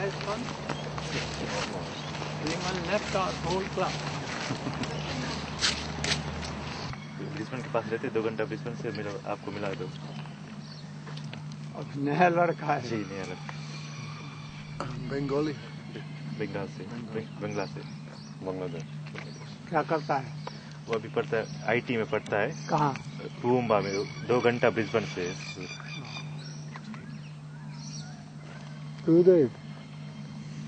has fun. Anyone left our whole club. Brisbane के पास रहते दो घंटा ब्रिस्बेन से मिला आपको मिला दो। अब नया लड़का है। जी नहीं अलग Bengali. बंगाल से बंग- बंगला से। बांग्लादेश। क्या करता है? वो अभी पढ़ता है आईटी में पढ़ता है। कहाँ? कुम्बा में दो घंटा ब्रिस्बेन से। Gurudev,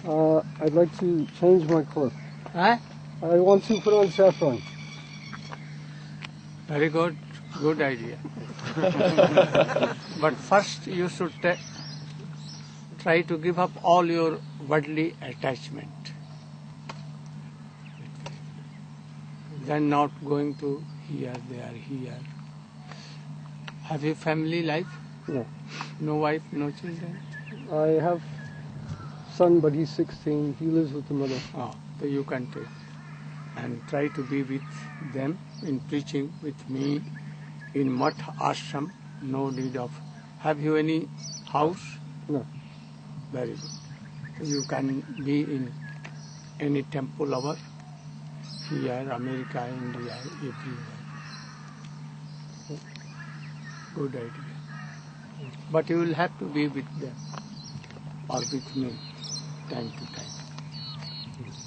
uh, I'd like to change my clothes. I want to put on saffron. Very good, good idea. but first you should try to give up all your worldly attachment. Then not going to here, there, here. Have you family life? No. No wife, no children? I have son, but he's 16. He lives with the mother. Oh, so you can take. And try to be with them in preaching with me in Mat Ashram. No need of. Have you any house? No. Very good. You can be in any temple over here, America, India, everywhere. Good idea. But you will have to be with them or with me time to time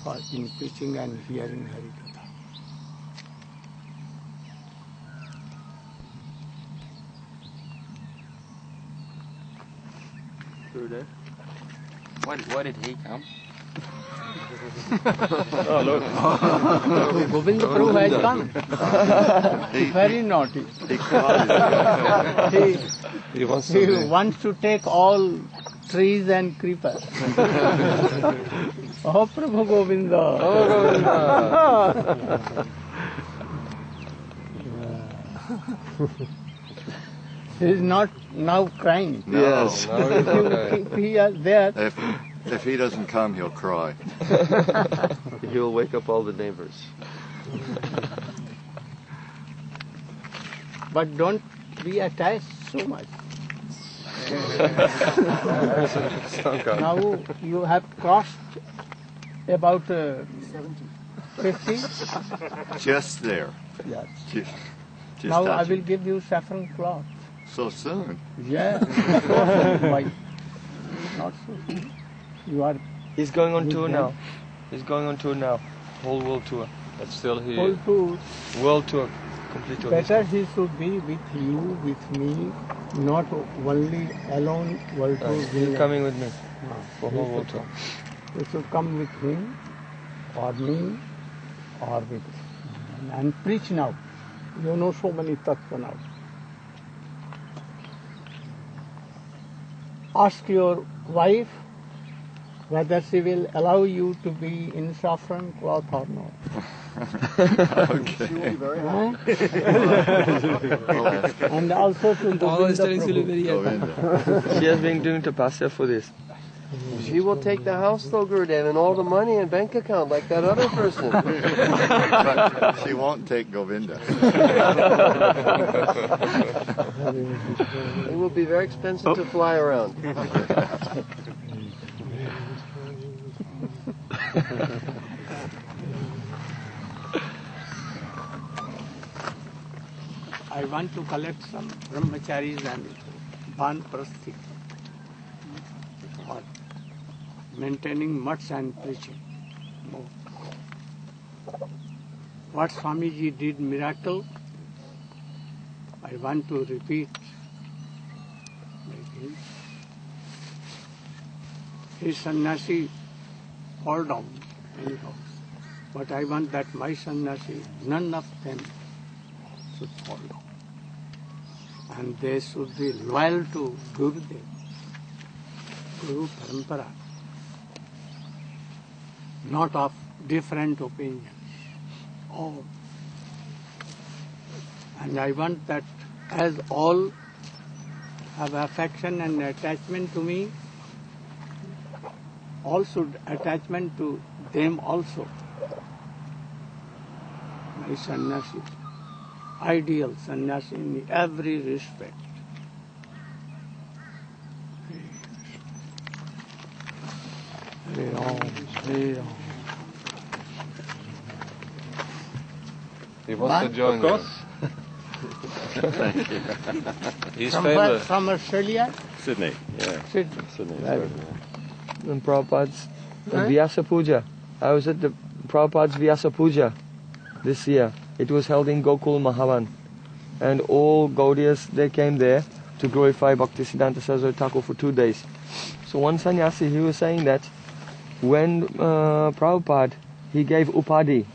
for in preaching and hearing Harikatha. Gurudev. Why, why did he come? oh look Govind Prabhu has come. Very naughty. He, he wants he wants to take all trees and creepers. oh Prabhu Govinda. Oh, he is not now crying. yes No, If you okay. keep here, there, If, if he doesn't come, he'll cry. he'll wake up all the neighbors but don't be attached so much. Okay. Now you have crossed about uh, 50. Just there. Yes. Just, just Now I touching. will give you saffron cloth. So soon. Yeah. Why? Not so. soon. You are He's going on tour now. He's going on tour now. Whole world tour. That's still here. whole to World tour. Complete better he should be with you, with me, not only alone world tour. he's coming with me No. for whole world tour. You should come with him or me or with and preach now. You know so many tattva now. Ask your wife whether she will allow you to be in saffron cloth or not. Okay. Huh? and also to Always Govinda telling Sulu Prabhu. very Go happy. in there. She has been doing tapasya for this. She will take the house though, Gurudev, and all the money in bank account like that other person. But she won't take Govinda. it will be very expensive to fly around. want to collect some brahmacharis and ban banprasthi for maintaining mutts and preaching. What Swamiji did miracle, I want to repeat. His sannyasi fall down anyhow. But I want that my sannyasi, none of them should fall down. And they should be loyal to Gurudev, Guru Parampara, not of different opinions. All. And I want that as all have affection and attachment to me, all should attachment to them also. My sannyasi ideal sannyasi in every respect. Hare Ram, Hare Ram. He wants to join course. us. He's From where? From Australia? Sydney. Yeah. Sydney. Sydney. Very And Prabhupada's uh, Huh? Vyasa Puja. I was at the Prabhupada's Vyasa Puja this year. It was held in Gokul Mahavan. And all Gaudiyas, they came there to glorify Bhaktisiddhanta Saraswati Thakur for two days. So one sannyasi, he was saying that when uh, Prabhupada, he gave upadi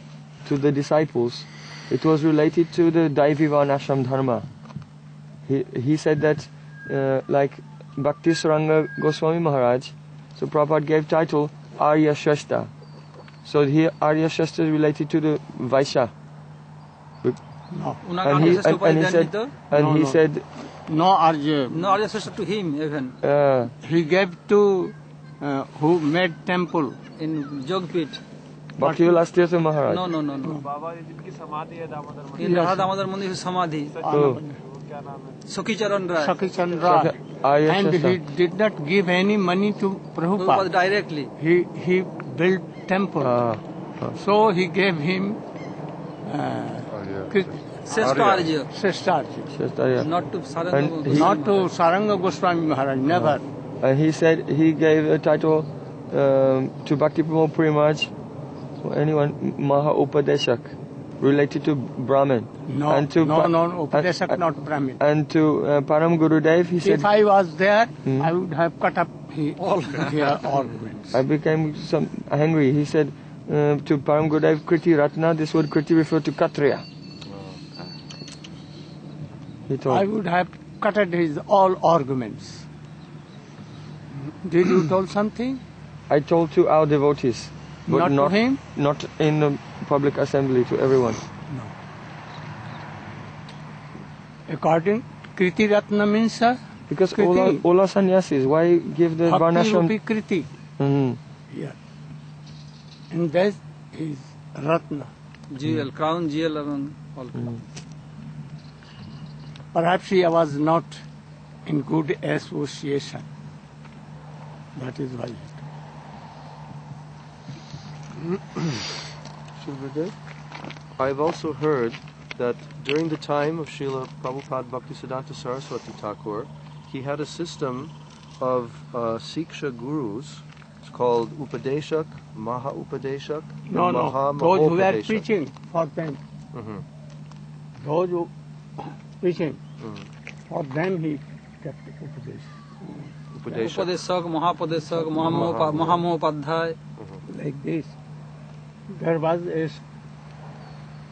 to the disciples, it was related to the Daivi Varnashram Dharma. He, he said that, uh, like Bhakti Saranga Goswami Maharaj, so Prabhupada gave title Arya Shasta. So here Arya Shasta is related to the Vaishya. No. And he, and, and he said, and No, he no. said, No Arya. No, Arya Shastra to him even uh, He gave to uh, who made temple. in Jogpit. Bhakti Vilas Tirtha Maharaj. No, no, no, no. In Radha Damodar Mandir is Samadhi. Oh, Sukhi Charan Rai. Sakhi Chandra. Arya And he did not give any money to Prabhupada Prabhupada. directly. He, he built temple. Ah, So he gave him uh, Krit- Sreshta Arya. Sreshtarji. Shasta, yeah. Not to And Saranga he- Not to Saranga Goswami Maharaj, never. And he said he gave a title um, to Bhakti Pramod Primaj, or anyone, Maha Upadeshak, related to Brahmin. No, And to no, Pa- no, and- Upadesak, and- not Brahmin. And to uh, Param Gurudev, he said, If I was there, Hmm. I would have cut up he, all here ornaments. I became some angry. He said uh, to Param Gurudev, Kriti Ratna, this word Kriti referred to Kshatriya. He I would have cutted his all arguments. Did you told something? I told to our devotees, but Not to not, him? not in the public assembly to everyone. No. According, Kriti Ratna means uh, Because Kriti. all, all are sannyasis. Why give the Bhakti varnashram? Rupi Kriti. Mhm. Here. And that is Ratna. jewel, crown jewel around all. Perhaps he was not in good association. That is why. Shubhradev, I've also heard that during the time of Srila Prabhupada Bhaktisiddhanta Saraswati Thakur, he had a system of uh, Siksha gurus. It's called Upadeshak, Maha Upadeshak, and No, Maha no. Those who were preaching for them. Mhm. Those who preaching Mhm. for them he kept Upadesh. Upadeshak. Upadeshak, Mahapadeshak, Mahamopadhyay. like this. There was a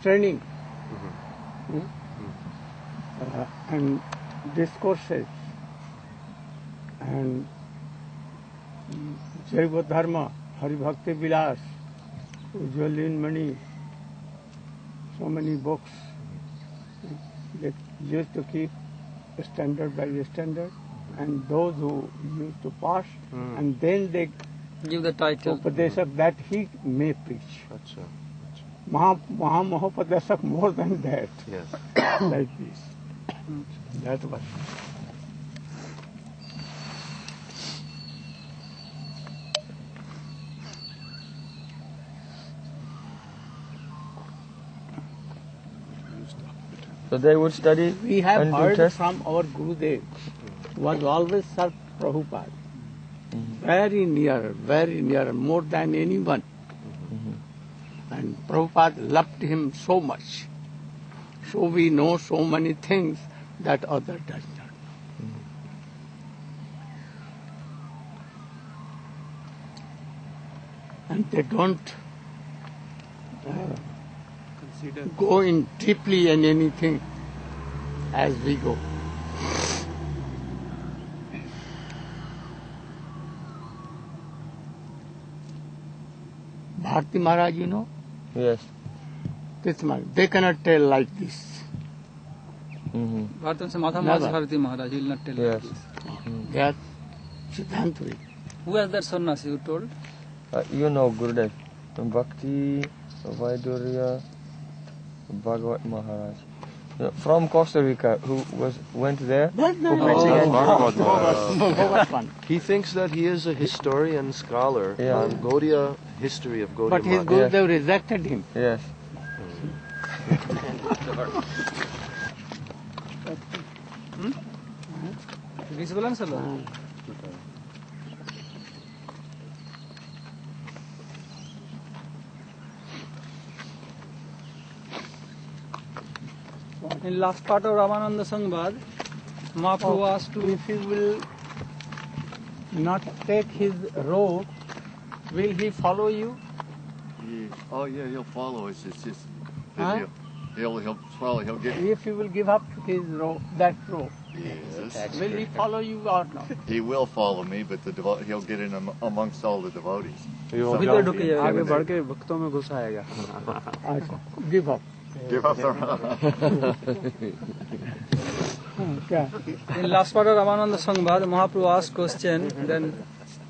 training Hmm? Uh, and discourses and Jaiva Dharma, Hari Bhakti Vilas, Ujjalin Mani, so many books. They used to keep standard by standard and those who used to pass Mm. and then they Give the title. Upadesak that he may preach. Acha. Maha, Maha Mahopadesak more than that, Yes. like this. That was. So they would study We have and do heard test. from our Gurudev, was always Sir Prabhupada. Mm-hmm. Very near, very near, more than anyone. Mm-hmm. And Prabhupada loved him so much. So we know so many things that other does not. Know. And they don't uh, go in deeply in anything as we go. Bharti Maharaj, you know, Yes. this Maharaj, they cannot tell like this. hmm Bharatan se Maharaj Bharati Maharaj, he will not tell Yes. like this. They are Siddhantvi. Who was that sannyasi you told? Uh, you know Gurudev. Bhakti, Vaidurya, Bhagavat Maharaj. from Costa Rica who was went there. That's Who not preached against Bhagavad one. He thinks that he is a historian scholar Yeah. on Gaudiya history of Gaudiya But his Math. Gurudev rejected him. Yes. visible in last part of Ramananda Samvad, Mahaprabhu oh, asked to, if he will not take his robe, will he follow you? Oh yeah, he'll follow us. It's just huh? he'll, he'll, he'll follow. He'll get. If he will give up his robe, that robe. Yes. Will he follow you or not? He will follow me, but the devo- he'll get in am- amongst all the devotees. He भक्तों में आएगा. Give up. Give the. हाँ, क्या? In last part of Ramananda Sangvad, Mahaprabhu asked question, then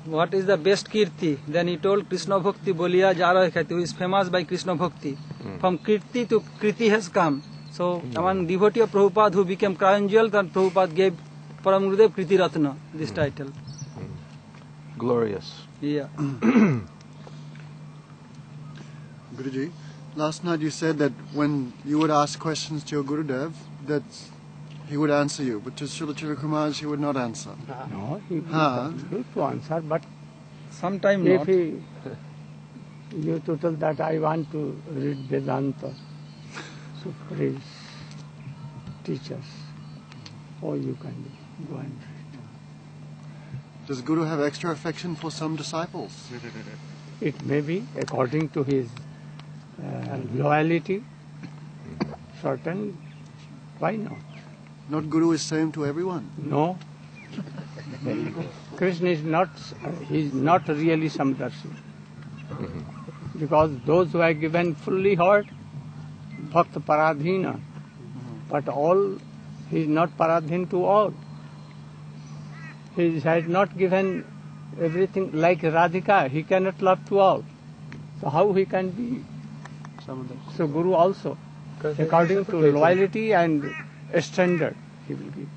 what is the best kirti? Then he told Krishna Bhakti Bolia Jara Khati, who is famous by Krishna Bhakti. From kirti to kriti has come. So among devotee of Prabhupada who became crown jewel, then Prabhupada gave Param Gurudev Kriti Ratna, this title. Glorious. Yeah. Guruji, last night you said that when you would ask questions to your Gurudev, that he would answer you, but to Srila Chirakumaj he would not answer. No, he Huh? to answer, but sometimes if not. he, you to tell that I want to read Vedanta, so please teach us, or you can go and read. Does Guru have extra affection for some disciples? It may be according to his Uh, loyalty, certain, why not? Not Guru is same to everyone. No. Krishna is not, he is not really Samdarshi. Because those who are given fully heart, Bhakta Paradhina, but all, he is not Paradhin to all. He has not given everything like Radhika, he cannot love to all. So how he can be? So Guru also, according to loyalty and standard, he will give.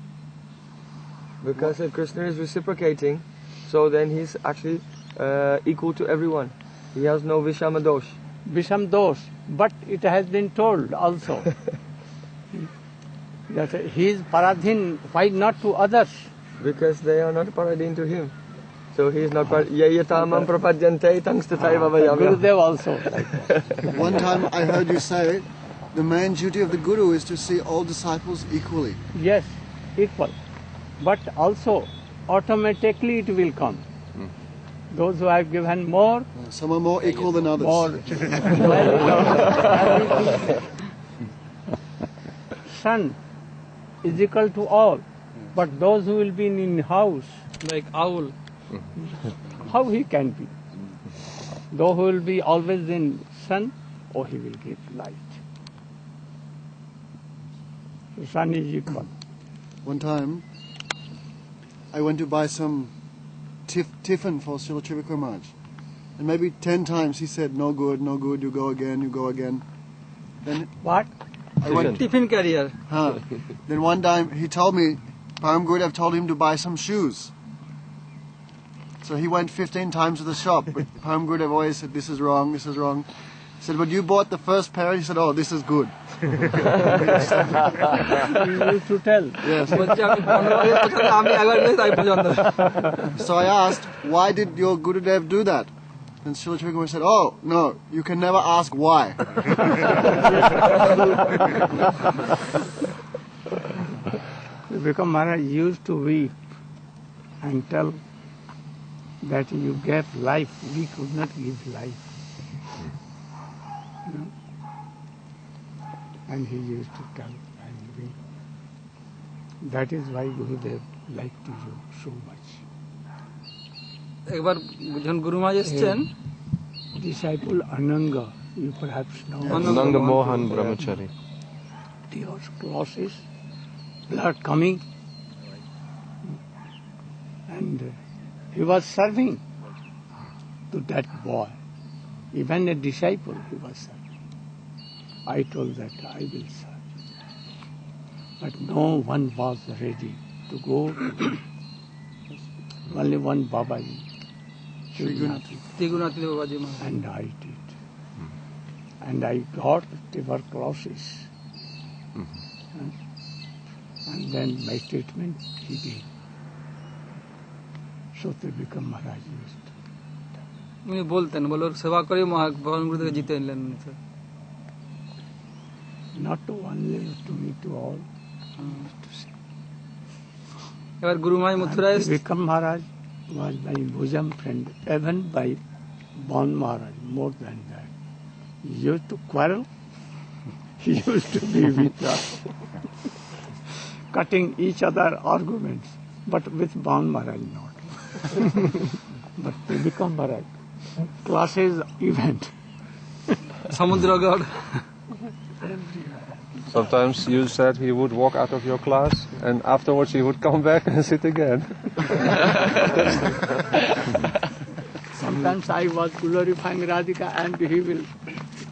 Because uh, Krishna is reciprocating, so then he's actually uh, equal to everyone. He has no Vishama dosh. Visham dosh, but it has been told also that he is paradhin, why not to others? Because they are not paradin to him. So he is not par- Yayatamam prapadyante tangs tataiva ah, vayamya. Gurudev also. One time I heard you say, the main duty of the Guru is to see all disciples equally. Yes, equal. But also, automatically it will come. Hmm. Those who have given more, Some are more equal than others. more. Son is equal to all. But those who will be in house, Like owl. How he can be? Though he will be always in sun, or he will give light. The sun is equal. One time, I went to buy some tif- tiffin for Srila Trivikramaraj. And maybe ten times he said, no good, no good, you go again, you go again. Then What? I went, Tiffin carrier. huh. Then one time he told me, Param Gurudev told him to buy some shoes. So he went 15 times to the shop. But Home Good have always said, this is wrong, this is wrong. He said, but you bought the first pair. He said, oh, this is good. used to tell. Yes. so I asked, why did your Gurudev do that? And Srila Chaitanya said, Oh, no, you can never ask why. because Maharaj used to weep and tell that you gave life, we could not give life. You know? And he used to tell and weep. That is why Gurudev liked you so much. একবার যখন গুরুমাজ এসছেন Disciple Ananga, you perhaps know. Nanda Mohan Brahmachari. tuberculosis, blood coming. And uh, he was serving to that boy. Even a disciple he was serving. I told that I will serve. but no one was ready to go. to Only one Babaji, Shri Tigunati Babaji Maharaj. and I did. Hmm. And I got tuberculosis. And, and then my treatment began. So to become Maharaj used. উনি বলতেন বলে ওর সেবা করে মহা ভগবান গুরুদেব জিতে নিলেন উনি sir Not to only to me, to all. এবার গুরুমাই মথুরায় Vikram Maharaj was my bosom friend, even by Bon Maharaj, more than that. He used to quarrel. He used to be with us, cutting each other arguments, but with Bon Maharaj not. but they become Bharat. Classes event. Samudra God. Sometimes you said he would walk out of your class and afterwards he would come back and sit again. Sometimes I was glorifying Radhika and he will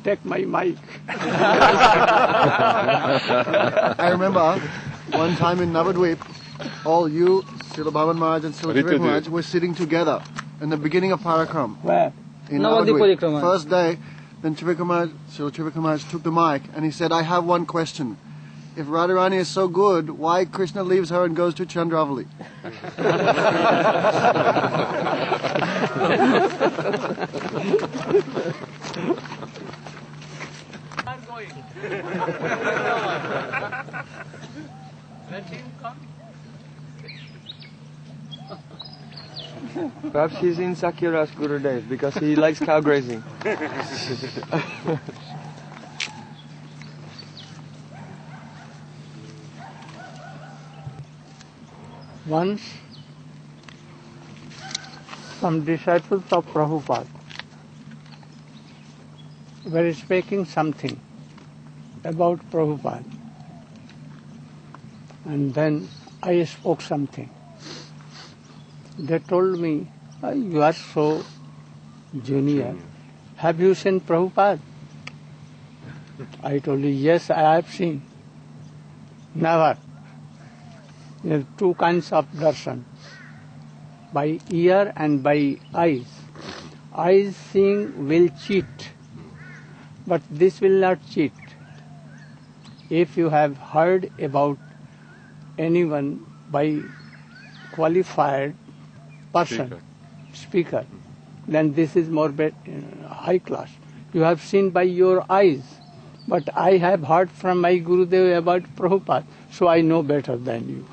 take my mic. I remember one time in Navadweep, all you Srila Bhavan Maharaj and Srila Ritu Trivik ji. Maharaj were sitting together in the beginning of Parikrama. Where? In Navadvip Navadvip. First day, then Trivik Maharaj, Srila Trivik Maharaj took the mic and he said, I have one question. If Radharani is so good, why Krishna leaves her and goes to Chandravali? Perhaps he's in Sakira's Gurudev because he likes cow grazing. Once, some disciples of Prabhupada were speaking something about Prabhupada. And then I spoke something. They told me, "Ah, You are so junior. Have you seen Prabhupada? I told you, Yes, I have seen. Never. There are two kinds of darshan by ear and by eyes. Eyes seeing will cheat, but this will not cheat. If you have heard about anyone by qualified person, speaker, then this is more be- uh, high class. You have seen by your eyes, but I have heard from my Guru Gurudev about Prabhupada, so I know better than you.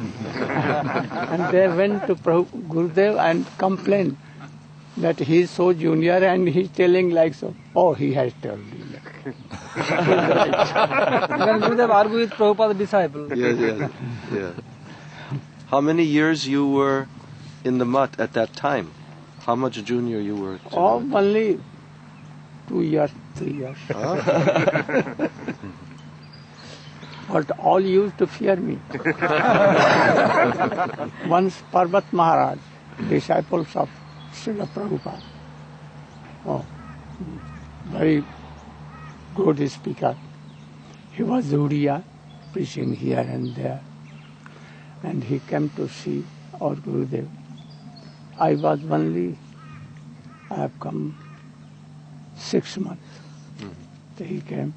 and they went to Prabhu, Gurudev and complained that he is so junior and he's telling like so. Oh, he has told you. Then Gurudev argue with Prabhupada disciple. Yes, yes, yeah. How many years you were in the mutt at that time? How much junior you were? Oh, only two years, three years. but all used to fear me. Once Parvat Maharaj, disciples of Srila Prabhupada, oh, very good speaker. He was Uriya, preaching here and there. And he came to see our Gurudev. I was only, I have come six months. So he came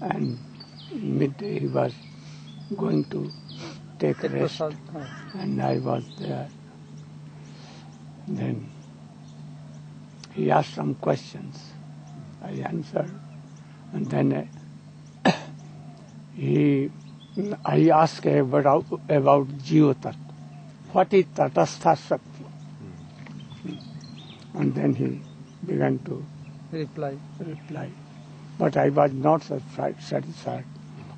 and midday he was going to take rest and I was there. Then he asked some questions. I answered. And then uh, he, I asked about, about Jiva What is Tatastha Shakti? And then he began to reply. reply. But I was not satisfied.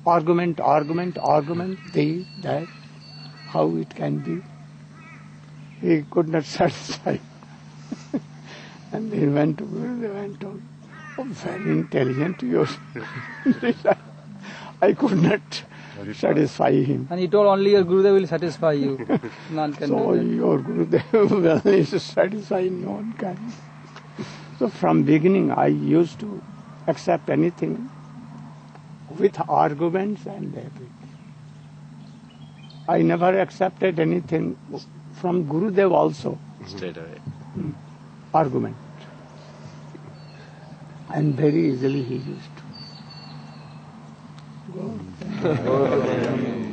Argument, argument, argument, this, that, how it can be. He could not satisfy. and he went to Gurudev and told, oh, very intelligent you I could not satisfy him. And he told only your Gurudev will satisfy you. None can So do that. your Gurudev will is satisfy no one can. So from beginning I used to accept anything with arguments and everything. I never accepted anything from Gurudev also, Straight away. Hmm. argument. And very easily he used آمين